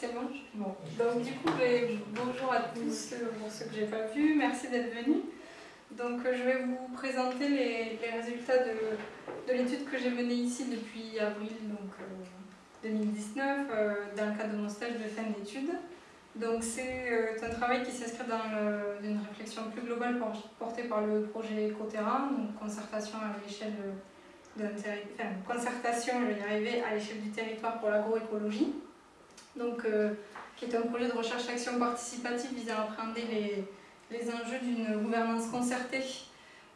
C'est bon. Donc du coup, bonjour à tous euh, pour ceux que je n'ai pas vus. Merci d'être venus. Donc je vais vous présenter les, résultats de, de l'étude que j'ai menée ici depuis avril donc, 2019 dans le cadre de mon stage de fin d'études. Donc c'est un travail qui s'inscrit dans une réflexion plus globale portée par le projet Ecoterra, donc concertation à l'échelle concertation, je vais y à l'échelle du territoire pour l'agroécologie, donc euh, qui est un projet de recherche-action participative visant à appréhender les, enjeux d'une gouvernance concertée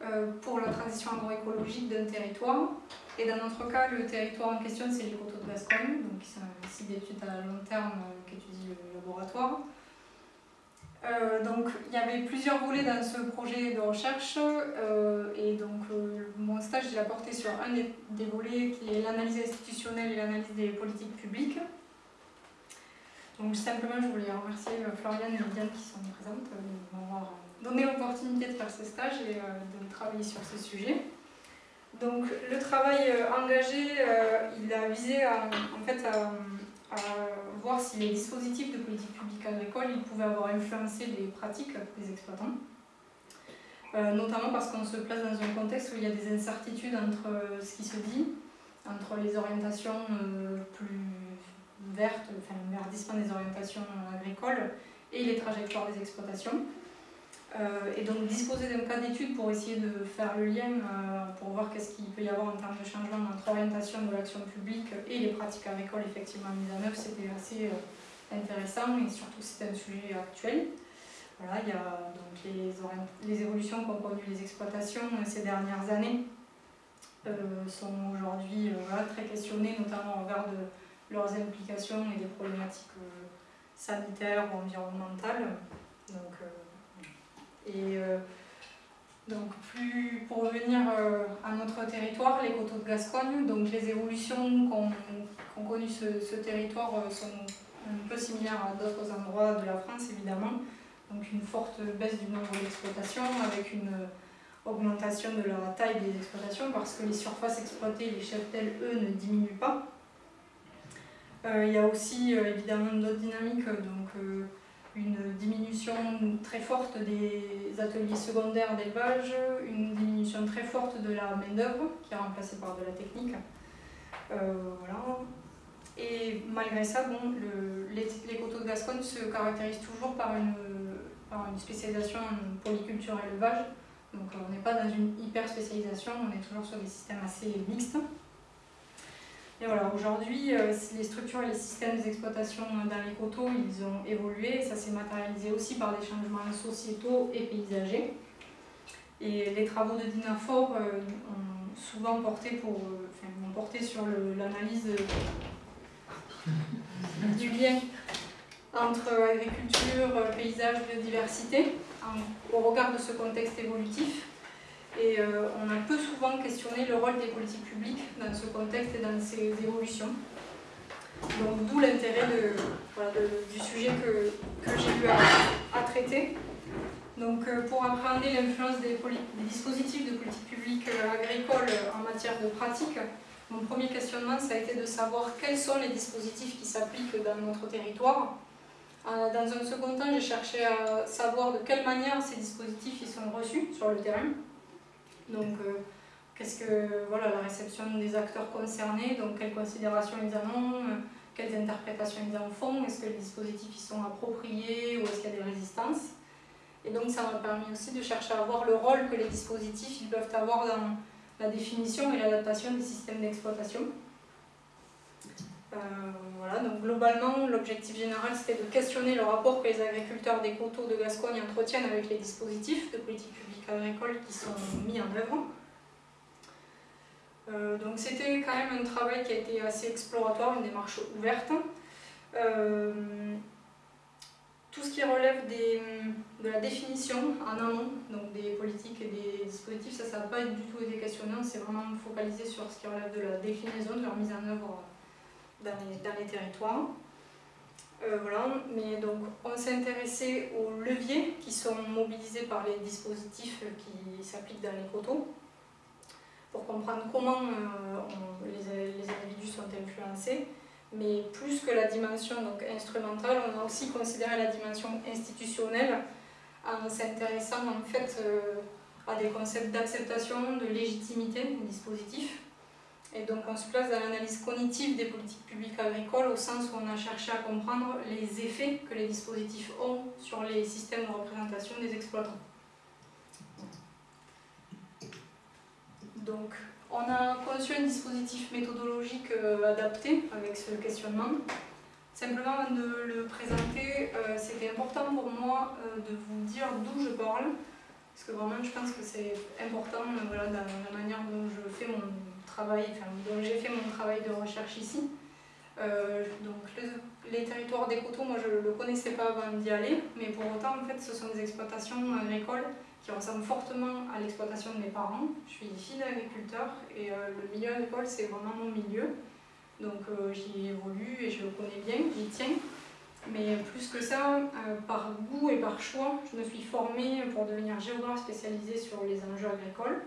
euh, pour la transition agroécologique d'un territoire. Et dans notre cas, le territoire en question, c'est les coteaux de Gascogne, donc qui sont un site d'études à long terme euh, qu'étudie le laboratoire. Euh, donc il y avait plusieurs volets dans ce projet de recherche et donc mon stage il a porté sur un des, volets qui est l'analyse institutionnelle et l'analyse des politiques publiques. Donc simplement je voulais remercier Floriane et Liliane qui sont présentes de m'avoir donné l'opportunité de faire ce stage et de travailler sur ce sujet. Donc le travail engagé il a visé en fait à voir si les dispositifs de politique publique agricole ils pouvaient avoir influencé les pratiques des exploitants. Euh, notamment parce qu'on se place dans un contexte où il y a des incertitudes entre ce qui se dit, entre les orientations euh, plus vertes, enfin le verdissement des orientations agricoles et les trajectoires des exploitations. Euh, et donc disposer d'un cas d'étude pour essayer de faire le lien, euh, pour voir qu'est-ce qu'il peut y avoir en termes de changement entre orientation de l'action publique et les pratiques agricoles effectivement mises en œuvre, c'était assez euh, intéressant et surtout c'est un sujet actuel. Voilà, il y a donc les, les évolutions qu'ont connues les exploitations ces dernières années sont aujourd'hui très questionnées, notamment en regard de leurs implications et des problématiques sanitaires ou environnementales. Donc, et euh, donc pour revenir euh, à notre territoire, les coteaux de Gascogne, donc les évolutions qu'ont connues ce, territoire euh, sont un peu similaires à d'autres endroits de la France évidemment. Donc une forte baisse du nombre d'exploitations avec une augmentation de la taille des exploitations parce que les surfaces exploitées, les cheptels, eux, ne diminuent pas. Il y a aussi évidemment d'autres dynamiques, donc une diminution très forte des ateliers secondaires d'élevage, une diminution très forte de la main-d'œuvre qui est remplacée par de la technique. Euh, voilà. Et malgré ça, bon, les, les, coteaux de Gascogne se caractérisent toujours par une, par une spécialisation en polyculture élevage. Donc on n'est pas dans une hyper spécialisation, on est toujours sur des systèmes assez mixtes. Et voilà, aujourd'hui, euh, les structures et les systèmes d'exploitation dans les coteaux, ils ont évolué. ça s'est matérialisé aussi par des changements sociétaux et paysagers. Et les travaux de Dinafor euh, ont souvent porté, pour, euh, enfin, ont porté sur l'analyse du lien entre agriculture, paysage, biodiversité, au regard de ce contexte évolutif. Et euh, on a peu souvent questionné le rôle des politiques publiques dans ce contexte et dans ces évolutions. Donc d'où l'intérêt du sujet que, j'ai eu à, traiter. Donc euh, pour appréhender l'influence des, dispositifs de politique publique euh, agricole en matière de pratique, mon premier questionnement ça a été de savoir quels sont les dispositifs qui s'appliquent dans notre territoire. Dans un second temps, j'ai cherché à savoir de quelle manière ces dispositifs ils sont reçus sur le terrain. Donc, euh, qu'est-ce que voilà, la réception des acteurs concernés, donc quelles considérations ils en ont, euh, quelles interprétations ils en font, est-ce que les dispositifs sont appropriés ou est-ce qu'il y a des résistances. Et donc ça m'a permis aussi de chercher à voir le rôle que les dispositifs peuvent avoir dans la définition et l'adaptation des systèmes d'exploitation. Euh, voilà, donc globalement, l'objectif général c'était de questionner le rapport que les agriculteurs des coteaux de Gascogne entretiennent avec les dispositifs de politique publique agricole qui sont mis en œuvre. Euh, donc c'était quand même un travail qui a été assez exploratoire, une démarche ouverte. Euh, tout ce qui relève de la définition en amont, donc des politiques et des dispositifs, ça n'a pas du tout été questionné, on s'est vraiment focalisé sur ce qui relève de la déclinaison, de leur mise en œuvre dans les, territoires. Euh, voilà, mais donc on s'est intéressé aux leviers qui sont mobilisés par les dispositifs qui s'appliquent dans les coteaux pour comprendre comment euh, les, individus sont influencés, Mais plus que la dimension donc, instrumentale, on a aussi considéré la dimension institutionnelle en s'intéressant en fait euh, à des concepts d'acceptation, de légitimité des dispositifs. Et donc on se place dans l'analyse cognitive des politiques publiques agricoles au sens où on a cherché à comprendre les effets que les dispositifs ont sur les systèmes de représentation des exploitants. Donc on a conçu un dispositif méthodologique euh, adapté avec ce questionnement. Simplement de le présenter, euh, c'était important pour moi euh, de vous dire d'où je parle, parce que vraiment je pense que c'est important voilà, dans la manière dont je fais mon travail, enfin, dont j'ai fait mon travail de recherche ici. donc les territoires des coteaux, moi je ne le connaissais pas avant d'y aller, mais pour autant en fait ce sont des exploitations agricoles qui ressemble fortement à l'exploitation de mes parents. Je suis fille d'agriculteur et euh, le milieu agricole, c'est vraiment mon milieu. Donc euh, j'y évolue et je le connais bien, j'y tiens. Mais plus que ça, euh, par goût et par choix, je me suis formée pour devenir géographe spécialisée sur les enjeux agricoles.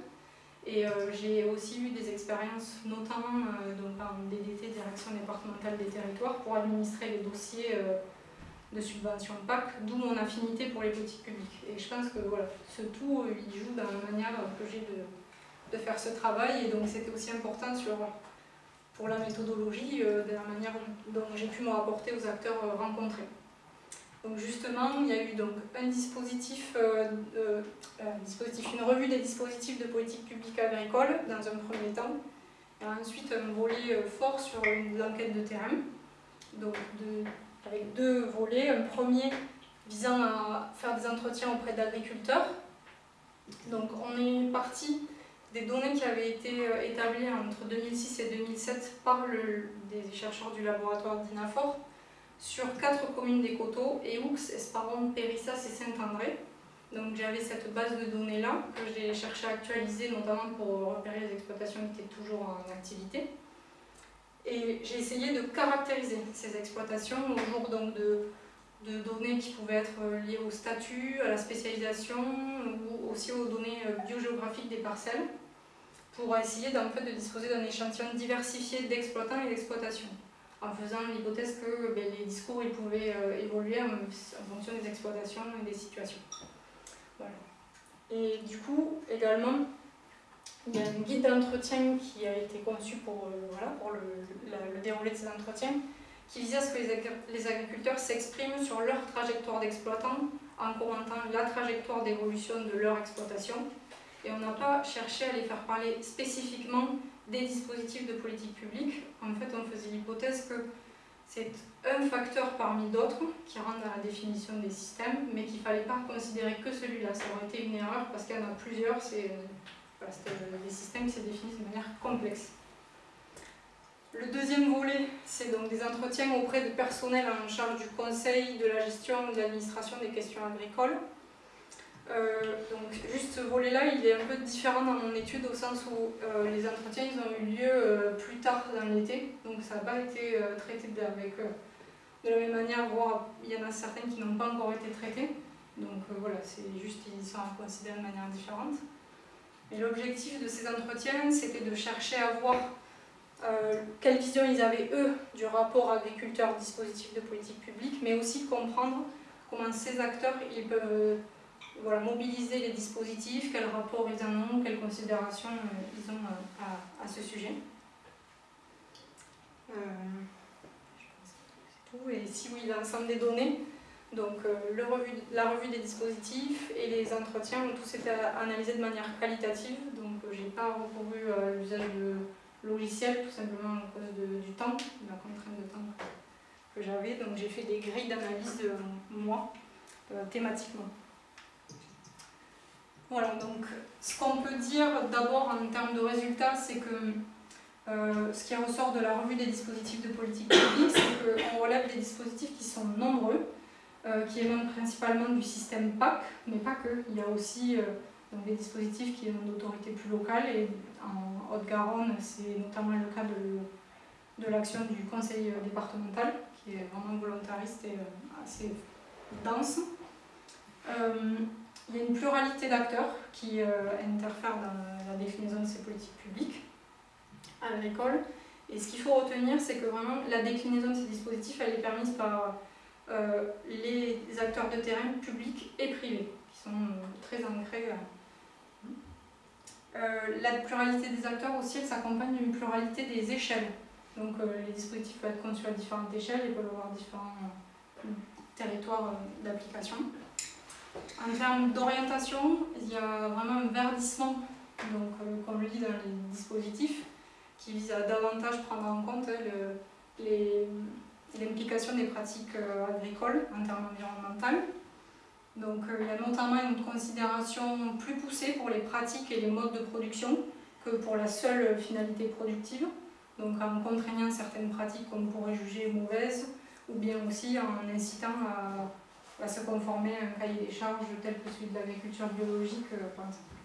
Et j'ai aussi eu des expériences, notamment donc en DDT, Direction départementale des territoires, pour administrer les dossiers de subvention PAC, d'où mon affinité pour les politiques publiques. Et je pense que voilà, ce tout, euh, il joue dans la manière que j'ai de, de, faire ce travail, et donc c'était aussi important sur, pour la méthodologie, euh, de la manière dont j'ai pu me rapporter aux acteurs euh, rencontrés. Donc justement, il y a eu donc un dispositif, une revue des dispositifs de politique publique agricole dans un premier temps, ensuite un volet fort sur une enquête de terrain, avec deux volets. Un premier visant à faire des entretiens auprès d'agriculteurs. Donc on est parti des données qui avaient été euh, établies entre 2006 et 2007 par le, des chercheurs du laboratoire d'INAFOR sur quatre communes des coteaux, Eaux, Esparon, Périssas et Saint-André. Donc j'avais cette base de données là que j'ai cherché à actualiser notamment pour repérer les exploitations qui étaient toujours en activité. Et j'ai essayé de caractériser ces exploitations au jour donc de, de, données qui pouvaient être liées au statut, à la spécialisation ou aussi aux données euh, biogéographiques des parcelles pour essayer en fait, de disposer d'un échantillon diversifié d'exploitants et d'exploitations en faisant l'hypothèse que ben, les discours ils pouvaient euh, évoluer en, fonction des exploitations et des situations. Voilà. Et du coup, également, il y a un guide d'entretien qui a été conçu pour, euh, voilà, pour le, le, déroulé de ces entretiens, qui visait à ce que les, agriculteurs s'expriment sur leur trajectoire d'exploitant en commentant la trajectoire d'évolution de leur exploitation. Et on n'a pas cherché à les faire parler spécifiquement des dispositifs de politique publique. En fait, on faisait l'hypothèse que c'est un facteur parmi d'autres qui rentre dans la définition des systèmes, mais qu'il ne fallait pas considérer que celui-là. Ça aurait été une erreur parce qu'il y en a plusieurs, c'est parce que les systèmes se définissent de manière complexe. Le deuxième volet, c'est donc des entretiens auprès de personnels en charge du conseil, de la gestion, de l'administration des questions agricoles. Euh, donc juste ce volet-là, il est un peu différent dans mon étude au sens où euh, les entretiens ils ont eu lieu euh, plus tard dans l'été, donc ça n'a pas été traité avec, de la même manière, voire il y en a certains qui n'ont pas encore été traités. Donc voilà, c'est juste ils sont considérés de manière différente. Et l'objectif de ces entretiens, c'était de chercher à voir quelle vision ils avaient, eux, du rapport agriculteur-dispositif de politique publique, mais aussi comprendre comment ces acteurs ils peuvent voilà, mobiliser les dispositifs, quel rapport ils en ont, quelles considérations euh, ils ont à, à, ce sujet. tout. Et si oui, l'ensemble des données, donc euh, le revue, la revue des dispositifs et les entretiens ont tous été analysés de manière qualitative, donc euh, je n'ai pas recouru à l'usage de logiciels tout simplement à cause du temps, de la contrainte de temps que, j'avais. Donc j'ai fait des grilles d'analyse de moi, euh, thématiquement. Voilà, donc ce qu'on peut dire d'abord en termes de résultats, c'est que ce qui ressort de la revue des dispositifs de politique publique, c'est qu'on relève des dispositifs qui sont nombreux, euh, qui émanent principalement du système PAC, mais pas que. Il y a aussi euh, des dispositifs qui émanent d'autorités plus locales. Et en Haute-Garonne, c'est notamment le cas de, de l'action du conseil euh, départemental, qui est vraiment volontariste et assez dense. Il y a une pluralité d'acteurs qui interfèrent dans la définition de ces politiques publiques agricoles. Et ce qu'il faut retenir, c'est que vraiment la déclinaison de ces dispositifs, elle est permise par euh, les acteurs de terrain publics et privés, qui sont très ancrés. la pluralité des acteurs aussi, elle s'accompagne d'une pluralité des échelles. Donc les dispositifs peuvent être conçus à différentes échelles et peuvent avoir différents territoires d'application. En termes d'orientation, il y a vraiment un verdissement, donc, euh, comme je le dis dans les dispositifs, qui vise à davantage prendre en compte l'implication des pratiques euh, agricoles en termes environnementaux. Donc euh, il y a notamment une considération plus poussée pour les pratiques et les modes de production que pour la seule finalité productive, donc en contraignant certaines pratiques qu'on pourrait juger mauvaises, ou bien aussi en incitant à va se conformer à un cahier des charges tel que celui de l'agriculture biologique, euh, par exemple.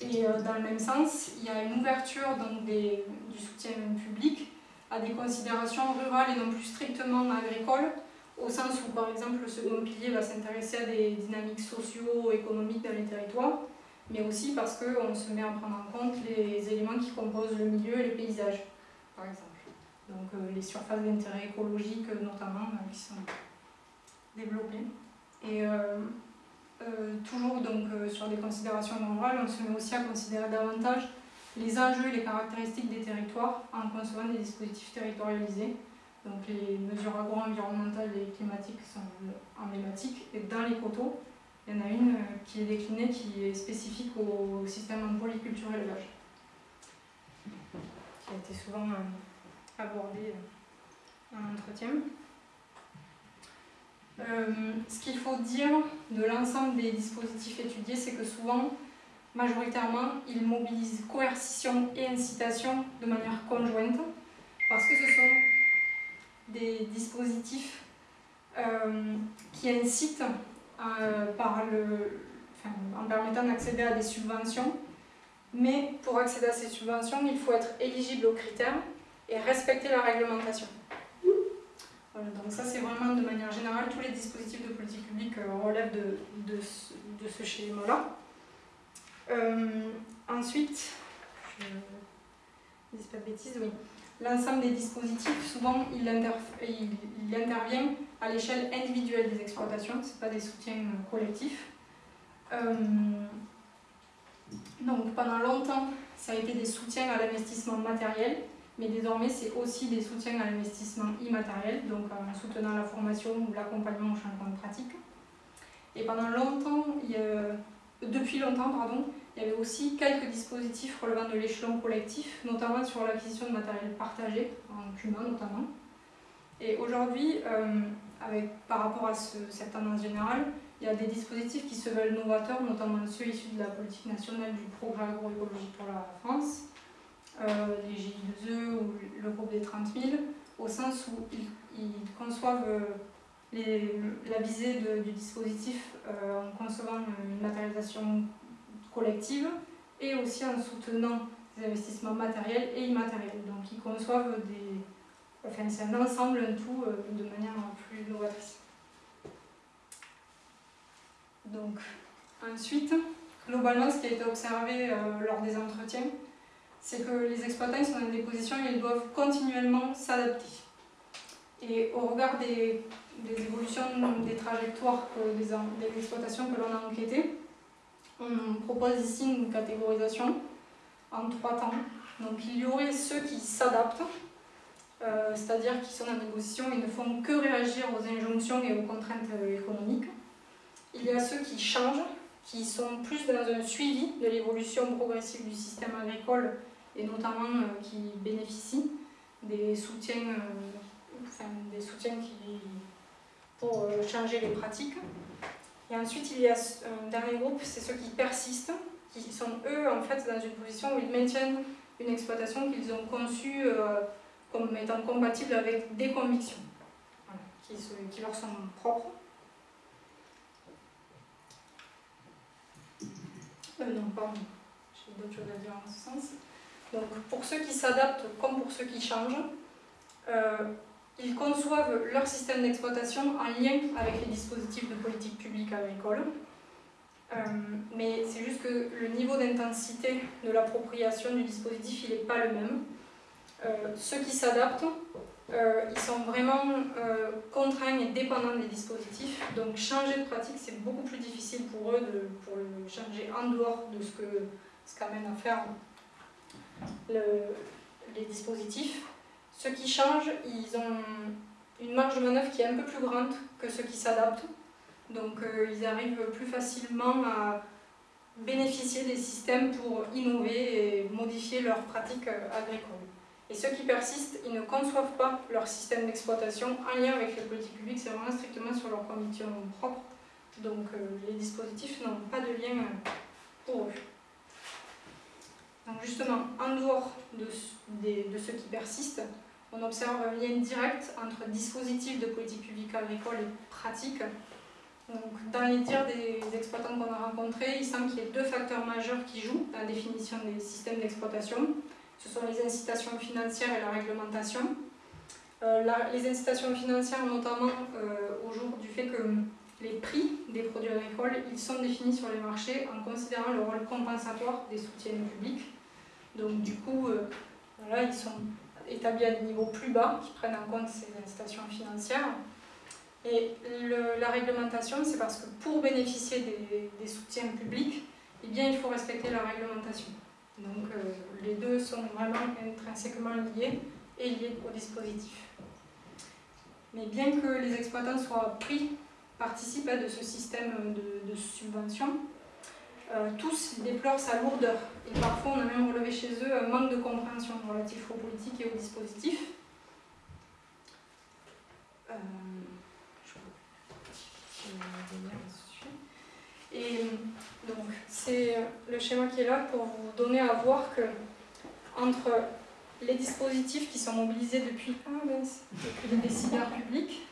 Et euh, dans le même sens, il y a une ouverture du soutien public à des considérations rurales et non plus strictement agricoles, au sens où, par exemple, le second pilier va s'intéresser à des dynamiques socio-économiques dans les territoires, mais aussi parce qu'on se met à prendre en compte les éléments qui composent le milieu et les paysages, par exemple. Donc euh, les surfaces d'intérêt écologique, notamment, qui sont développé. Et euh, euh, toujours donc, euh, sur des considérations morales, on se met aussi à considérer davantage les enjeux et les caractéristiques des territoires en concevant des dispositifs territorialisés. Donc les mesures agro-environnementales et climatiques sont emblématiques. Et dans les coteaux, il y en a une qui est déclinée, qui est spécifique au système en polyculture élevage, qui a été souvent abordé en entretien. Euh, ce qu'il faut dire de l'ensemble des dispositifs étudiés, c'est que souvent, majoritairement, ils mobilisent coercition et incitation de manière conjointe, parce que ce sont des dispositifs euh, qui incitent euh, en permettant d'accéder à des subventions, mais pour accéder à ces subventions, il faut être éligible aux critères et respecter la réglementation donc ça c'est vraiment de manière générale, tous les dispositifs de politique publique euh, relèvent de, de, ce, schéma-là. Euh, ensuite, je ne dis pas de bêtises. L'ensemble des dispositifs, souvent, il, il, intervient à l'échelle individuelle des exploitations, ce pas des soutiens euh, collectifs. donc pendant longtemps, ça a été des soutiens à l'investissement matériel, mais désormais c'est aussi des soutiens à l'investissement immatériel, donc en soutenant la formation ou l'accompagnement au changement de pratique. Et pendant longtemps, depuis longtemps, pardon, il y avait aussi quelques dispositifs relevant de l'échelon collectif, notamment sur l'acquisition de matériel partagé, en cumin notamment. Et aujourd'hui, euh, par rapport à cette tendance générale, il y a des dispositifs qui se veulent novateurs, notamment ceux issus de la politique nationale du progrès agroécologique pour la France, euh, les GI2E ou le groupe des 30 000, au sens où ils, conçoivent euh, la visée du dispositif euh, en concevant une matérialisation collective et aussi en soutenant des investissements matériels et immatériels. Donc ils conçoivent des... Enfin c'est un ensemble, un tout, de manière plus novatrice. Donc ensuite, globalement ce qui a été observé lors des entretiens, c'est que les exploitants sont dans des positions où ils doivent continuellement s'adapter. Et au regard des, évolutions des trajectoires des, exploitations que l'on a enquêtées, on propose ici une catégorisation en trois temps. Donc il y aurait ceux qui s'adaptent, euh, c'est-à-dire qui sont dans des positions ils ne font que réagir aux injonctions et aux contraintes économiques. Il y a ceux qui changent, qui sont plus dans un suivi de l'évolution progressive du système agricole et notamment euh, qui bénéficient des soutiens, euh, des soutiens qui, pour euh, changer les pratiques. Et ensuite, il y a un dernier groupe, c'est ceux qui persistent, qui sont eux en fait dans une position où ils maintiennent une exploitation qu'ils ont conçue comme étant compatible avec des convictions qui, qui, leur sont propres. non, pardon, j'ai d'autres choses à dire en ce sens. Donc pour ceux qui s'adaptent comme pour ceux qui changent, euh, ils conçoivent leur système d'exploitation en lien avec les dispositifs de politique publique agricole. Euh, mais c'est juste que le niveau d'intensité de l'appropriation du dispositif, il n'est pas le même. ceux qui s'adaptent, ils sont vraiment contraints et dépendants des dispositifs. Donc changer de pratique, c'est beaucoup plus difficile pour eux de pour le changer en dehors de ce que ce qu'amène à faire les dispositifs. Ceux qui changent, ils ont une marge de manœuvre qui est un peu plus grande que ceux qui s'adaptent. Donc euh, ils arrivent plus facilement à bénéficier des systèmes pour innover et modifier leurs pratiques euh, agricoles. Et ceux qui persistent, ils ne conçoivent pas leur système d'exploitation en lien avec les politiques publiques, c'est vraiment strictement sur leurs conditions propres. Donc euh, les dispositifs n'ont pas de lien pour eux. Donc justement, en dehors de, de ceux qui persistent, on observe un lien direct entre dispositifs de politique publique agricole et pratiques. Donc, dans les tirs des exploitants qu'on a rencontrés, il semble qu'il y ait deux facteurs majeurs qui jouent dans la définition des systèmes d'exploitation. Ce sont les incitations financières et la réglementation. Euh, les incitations financières, notamment euh, au jour du fait que les prix des produits agricoles ils sont définis sur les marchés en considérant le rôle compensatoire des soutiens publics. Donc du coup, euh, voilà, ils sont établis à des niveaux plus bas qui prennent en compte ces incitations financières. Et la réglementation, c'est parce que pour bénéficier des, soutiens publics, eh bien, il faut respecter la réglementation. Donc euh, les deux sont vraiment intrinsèquement liés et liés au dispositif. Mais bien que les exploitants soient pris, participent de ce système de, de subvention, euh, tous déplorent sa lourdeur. Et parfois, on a même relevé chez eux un manque de compréhension relatif aux politiques et aux dispositifs. Euh, et donc, c'est le schéma qui est là pour vous donner à voir que entre les dispositifs qui sont mobilisés depuis, ah depuis les décideurs publics,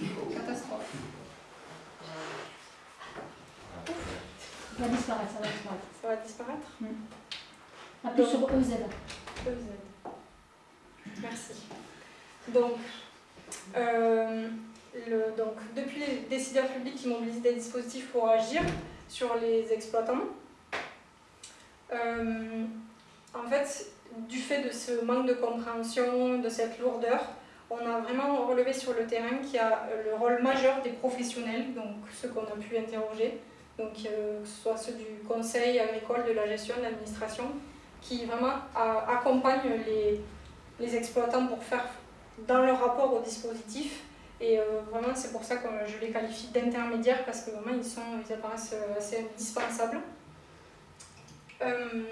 catastrophe. Ça va disparaître, ça va disparaître. Ça va disparaître? Mmh. Appuie sur EZ. EZ. Merci. Donc, euh, le, donc, depuis les décideurs publics qui mobilisent des dispositifs pour agir sur les exploitants, euh, en fait, du fait de ce manque de compréhension, de cette lourdeur, on a vraiment relevé sur le terrain qu'il y a le rôle majeur des professionnels, donc ceux qu'on a pu interroger, donc euh, que ce soit ceux du conseil agricole, de la gestion, de l'administration, qui vraiment accompagnent les, les, exploitants pour faire dans leur rapport au dispositif. Et euh, vraiment, c'est pour ça que je les qualifie d'intermédiaires parce que vraiment, ils, sont, ils apparaissent assez indispensables. Euh,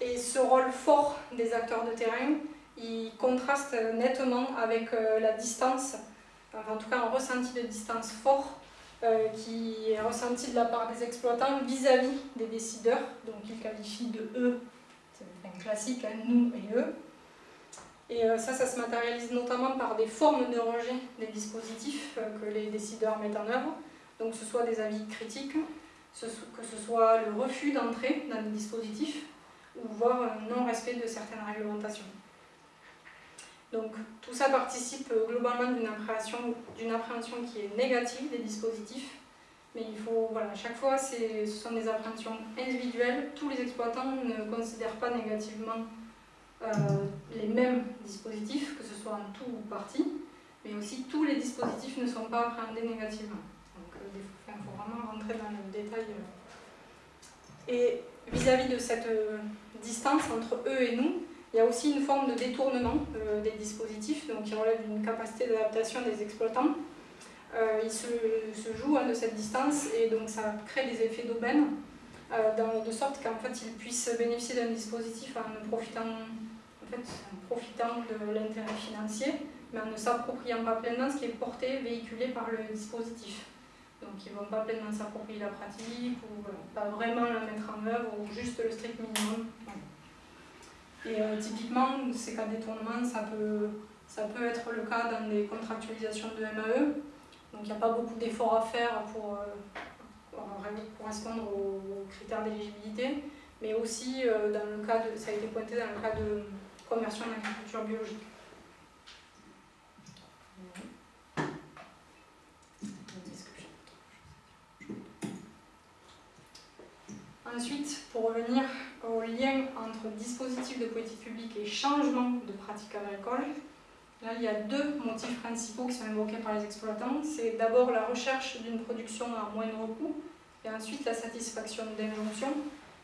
et ce rôle fort des acteurs de terrain, il contraste nettement avec la distance, enfin, en tout cas un ressenti de distance fort euh, qui est ressenti de la part des exploitants vis-à-vis des décideurs, donc ils qualifient de eux, c'est un classique, hein, nous et eux. Et euh, ça, ça se matérialise notamment par des formes de rejet des dispositifs euh, que les décideurs mettent en œuvre, donc que ce soit des avis critiques, que ce soit le refus d'entrer dans le dispositif, ou voire non-respect de certaines réglementations. Donc tout ça participe euh, globalement d'une appréhension, appréhension qui est négative des dispositifs, mais il faut, voilà, chaque fois, ce sont des appréhensions individuelles. Tous les exploitants ne considèrent pas négativement euh, les mêmes dispositifs, que ce soit en tout ou partie, mais aussi tous les dispositifs ne sont pas appréhendés négativement. Donc euh, il faut vraiment rentrer dans le détail. Et vis-à-vis -vis de cette distance entre eux et nous, il y a aussi une forme de détournement euh, des dispositifs, donc qui relève d'une capacité d'adaptation des exploitants. Euh, il se, se joue hein, de cette distance et donc ça crée des effets d'aubaine, euh, de sorte qu'en fait ils puissent bénéficier d'un dispositif en profitant, en profitant de l'intérêt financier, mais en ne s'appropriant pas pleinement ce qui est porté, véhiculé par le dispositif. Donc ils ne vont pas pleinement s'approprier la pratique, ou pas vraiment la mettre en œuvre, ou juste le strict minimum. Et euh, typiquement, ces cas détournement, ça peut, ça peut être le cas dans des contractualisations de MAE. Donc il n'y a pas beaucoup d'efforts à faire pour, euh, correspondre aux, critères d'éligibilité, mais aussi euh, dans le cas de, ça a été pointé dans le cas de conversion en agriculture biologique. Ensuite, pour revenir au lien entre dispositifs de politique publique et changement de pratique agricole, là il y a deux motifs principaux qui sont invoqués par les exploitants. C'est d'abord la recherche d'une production à moindre coût et ensuite la satisfaction d'injonctions,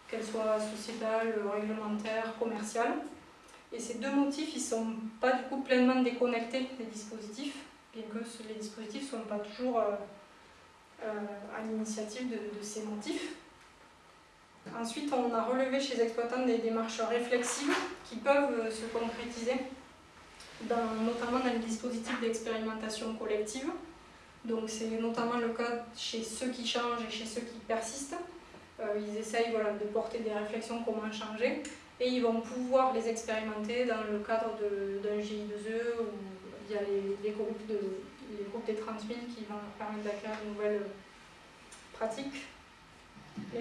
qu'elles soient sociétales, réglementaires, commerciales. Et ces deux motifs, ils ne sont pas du coup pleinement déconnectés des dispositifs, bien que les dispositifs ne soient pas toujours euh, euh, à l'initiative de, ces motifs. Ensuite, on a relevé chez les exploitants des démarches réflexives qui peuvent euh, se concrétiser, notamment dans les dispositifs d'expérimentation collective. Donc c'est notamment le cas chez ceux qui changent et chez ceux qui persistent. Euh, ils essayent voilà, de porter des réflexions comment changer et ils vont pouvoir les expérimenter dans le cadre d'un GI2E ou via les, les, groupes de, les groupes des 30 000 qui vont leur permettre d'acquérir de nouvelles pratiques.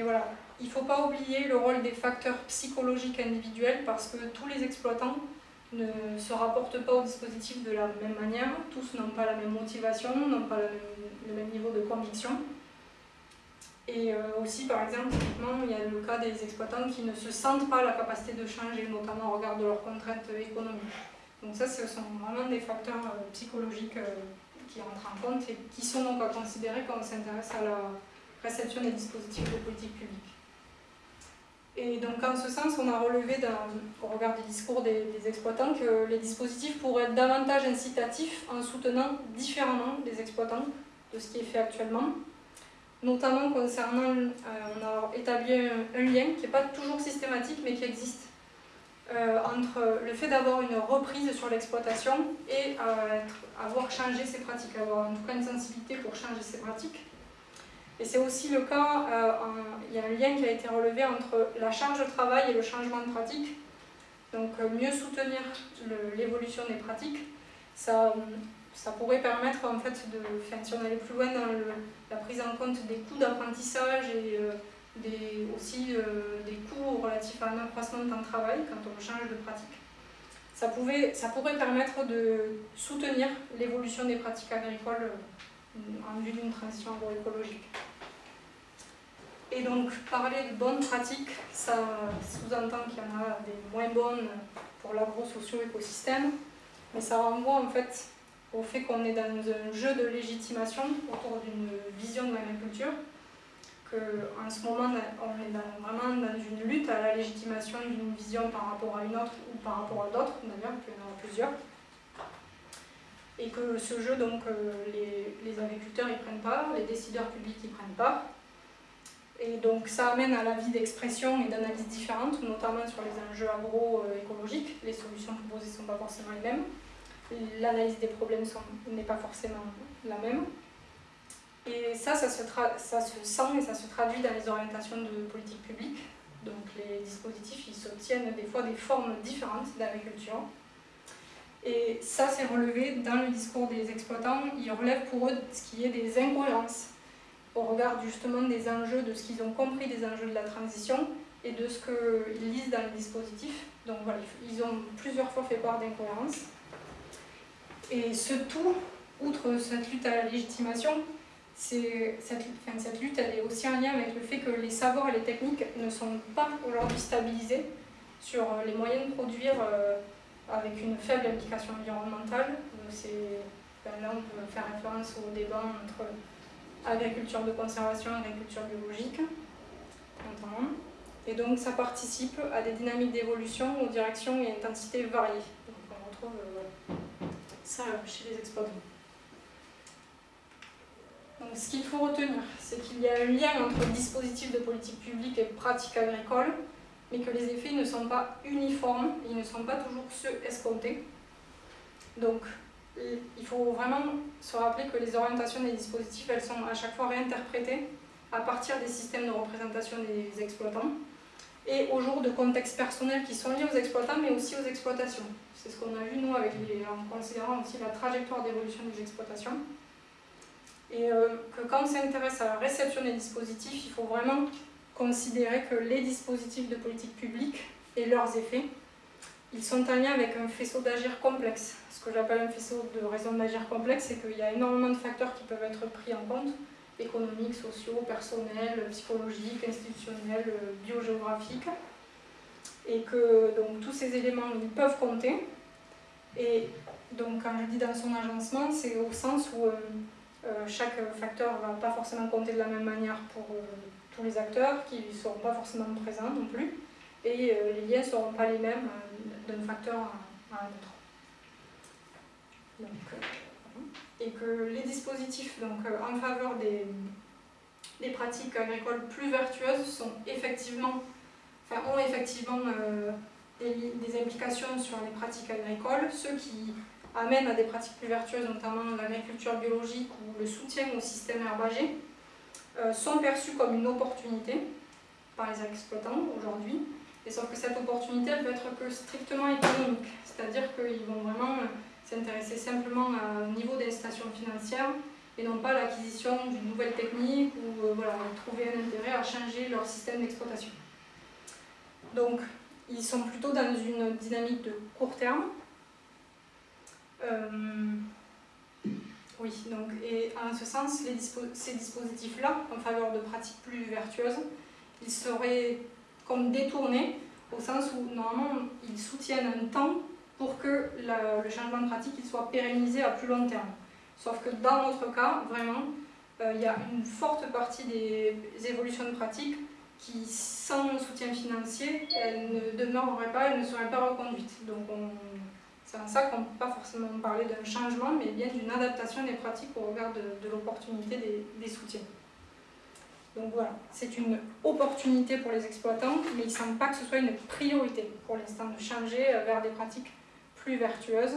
Voilà, il ne faut pas oublier le rôle des facteurs psychologiques individuels parce que tous les exploitants ne se rapportent pas au dispositif de la même manière, tous n'ont pas la même motivation, n'ont pas le même, niveau de conviction. Et euh, aussi, par exemple, il y a le cas des exploitants qui ne se sentent pas la capacité de changer, notamment au regard de leurs contraintes économiques. Donc ça, ce sont vraiment des facteurs euh, psychologiques euh, qui entrent en compte et qui sont donc à considérer quand on s'intéresse à la réception des dispositifs de politique publique. Et donc en ce sens, on a relevé au regard du discours des, exploitants que les dispositifs pourraient être davantage incitatifs en soutenant différemment les exploitants de ce qui est fait actuellement. Notamment concernant, euh, on a établi un, lien qui n'est pas toujours systématique mais qui existe euh, entre le fait d'avoir une reprise sur l'exploitation et euh, avoir changé ses pratiques, avoir en tout cas une sensibilité pour changer ses pratiques. Et c'est aussi le cas, euh, il y a un lien qui a été relevé entre la charge de travail et le changement de pratique. Donc euh, mieux soutenir l'évolution des pratiques, ça, ça pourrait permettre en fait de, enfin, si on allait plus loin dans la prise en compte des coûts d'apprentissage et euh, des, aussi des coûts relatifs à un accroissement de temps de travail quand on change de pratique. Ça, pouvait, ça pourrait permettre de soutenir l'évolution des pratiques agricoles en vue d'une transition agroécologique. Et donc, parler de bonnes pratiques, ça sous-entend qu'il y en a des moins bonnes pour l'agro-socio-écosystème, mais ça renvoie en fait au fait qu'on est dans un jeu de légitimation autour d'une vision de l'agriculture, qu'en ce moment, on est vraiment dans une lutte à la légitimation d'une vision par rapport à une autre ou par rapport à d'autres, d'ailleurs, qu'il y en a plusieurs et que ce jeu, donc, euh, les, agriculteurs y prennent part, les décideurs publics y prennent part. Et donc ça amène à la vie d'expression et d'analyse différentes, notamment sur les enjeux agroécologiques. Les solutions proposées ne sont pas forcément les mêmes. L'analyse des problèmes n'est pas forcément la même. Et ça, ça se, ça se sent et ça se traduit dans les orientations de politique publique. Donc les dispositifs, ils s'obtiennent des fois des formes différentes d'agriculture. Et ça, c'est relevé dans le discours des exploitants. Ils relèvent pour eux ce qui est des incohérences au regard justement des enjeux, de ce qu'ils ont compris des enjeux de la transition et de ce qu'ils lisent dans le dispositif. Donc voilà, ils ont plusieurs fois fait part d'incohérences. Et ce tout, outre cette lutte à la légitimation, cette, cette lutte elle est aussi en lien avec le fait que les savoirs et les techniques ne sont pas aujourd'hui stabilisés sur les moyens de produire euh, avec une faible implication environnementale. Ben là, on peut faire référence au débat entre agriculture de conservation agriculture biologique. Et donc, ça participe à des dynamiques d'évolution aux directions et intensités variées. Donc, on retrouve euh, ça chez les exploitants. Ce qu'il faut retenir, c'est qu'il y a un lien entre dispositifs de politique publique et pratiques agricoles mais que les effets ne sont pas uniformes, ils ne sont pas toujours ceux escomptés. Il faut vraiment se rappeler que les orientations des dispositifs, elles sont à chaque fois réinterprétées à partir des systèmes de représentation des exploitants et au jour de contextes personnels qui sont liés aux exploitants, mais aussi aux exploitations. C'est ce qu'on a vu, nous, avec en considérant aussi la trajectoire d'évolution des exploitations. Et euh, que quand on s'intéresse à la réception des dispositifs, il faut vraiment considérer que les dispositifs de politique publique et leurs effets, ils sont en lien avec un faisceau d'agir complexe. Ce que j'appelle un faisceau de raison d'agir complexe, c'est qu'il y a énormément de facteurs qui peuvent être pris en compte, économiques, sociaux, personnels, psychologiques, institutionnels, biogéographiques. et que donc, tous ces éléments ils peuvent compter. Et donc quand je dis dans son agencement, c'est au sens où chaque facteur ne va pas forcément compter de la même manière pour tous les acteurs, qui ne seront pas forcément présents non plus, et les liens ne seront pas les mêmes d'un facteur à, un autre. et que les dispositifs donc, en faveur des, des pratiques agricoles plus vertueuses sont effectivement, enfin, ont effectivement euh, des, implications sur les pratiques agricoles, ceux qui amènent à des pratiques plus vertueuses, notamment l'agriculture biologique ou le soutien au système herbager, euh, sont perçus comme une opportunité par les exploitants aujourd'hui. Et sauf que cette opportunité, elle peut être que strictement économique, c'est-à-dire qu'ils vont vraiment s'intéresser simplement au niveau des stations financières et non pas l'acquisition d'une nouvelle technique ou euh, voilà, trouver un intérêt à changer leur système d'exploitation. Donc, ils sont plutôt dans une dynamique de court terme. Euh, oui, donc, et en ce sens, ces dispositifs-là, en faveur de pratiques plus vertueuses, ils seraient comme détournés, au sens où normalement ils soutiennent un temps pour que le changement de pratique soit pérennisé à plus long terme. Sauf que dans notre cas, vraiment, euh, il y a une forte partie des évolutions de pratique qui, sans soutien financier, elles ne demeureraient pas, elles ne seraient pas reconduites. Donc c'est en ça qu'on ne peut pas forcément parler d'un changement, mais bien d'une adaptation des pratiques au regard de, l'opportunité des, soutiens. Donc voilà, c'est une opportunité pour les exploitants, mais il ne semble pas que ce soit une priorité pour l'instant de changer vers des pratiques plus vertueuses,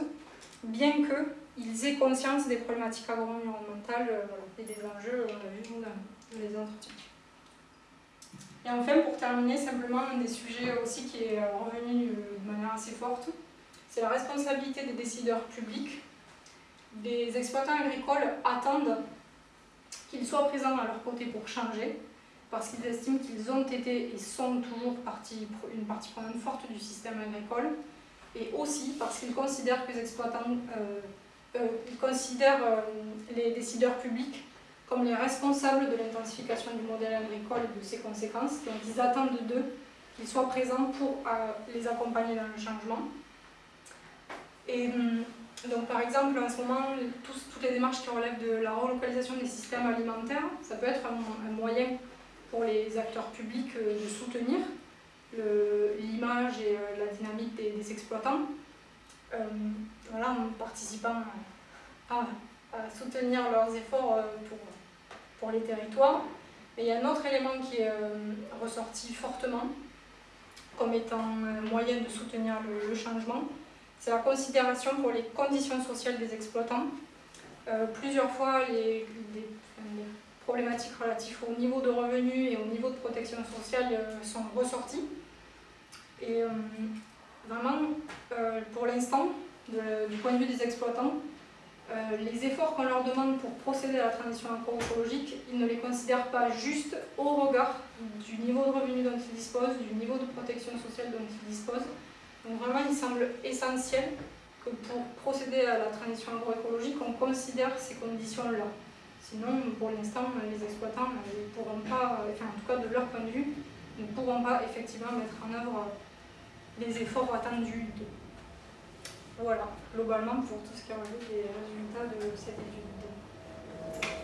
bien que ils aient conscience des problématiques agro-environnementales euh, et des enjeux, on a vu dans les entretiens. Et enfin, pour terminer, simplement un des sujets aussi qui est euh, revenu de manière assez forte, c'est la responsabilité des décideurs publics. Des exploitants agricoles attendent qu'ils soient présents à leur côté pour changer, parce qu'ils estiment qu'ils ont été et sont toujours partie, une partie prenante forte du système agricole, et aussi parce qu'ils considèrent que les exploitants euh, euh, considèrent euh, les décideurs publics comme les responsables de l'intensification du modèle agricole et de ses conséquences. Donc ils attendent d'eux qu'ils soient présents pour les accompagner dans le changement. Et donc par exemple, en ce moment, toutes les démarches qui relèvent de la relocalisation des systèmes alimentaires, ça peut être un, moyen pour les acteurs publics de soutenir l'image et la dynamique des exploitants. Euh, voilà, en participant à, soutenir leurs efforts euh, pour, pour les territoires. Mais il y a un autre élément qui est euh, ressorti fortement comme étant un moyen de soutenir le, changement, c'est la considération pour les conditions sociales des exploitants. plusieurs fois, les, problématiques relatives au niveau de revenus et au niveau de protection sociale sont ressorties. Et Vraiment, euh, pour l'instant, du point de vue des exploitants, euh, les efforts qu'on leur demande pour procéder à la transition agroécologique, ils ne les considèrent pas juste au regard du niveau de revenu dont ils disposent, du niveau de protection sociale dont ils disposent. Donc vraiment, il semble essentiel que pour procéder à la transition agroécologique, on considère ces conditions-là. Sinon, pour l'instant, les exploitants ne pourront pas, enfin en tout cas de leur point de vue, ne pourront pas effectivement mettre en œuvre les efforts attendus. Voilà, globalement pour tout ce qui relève des résultats de cette étude.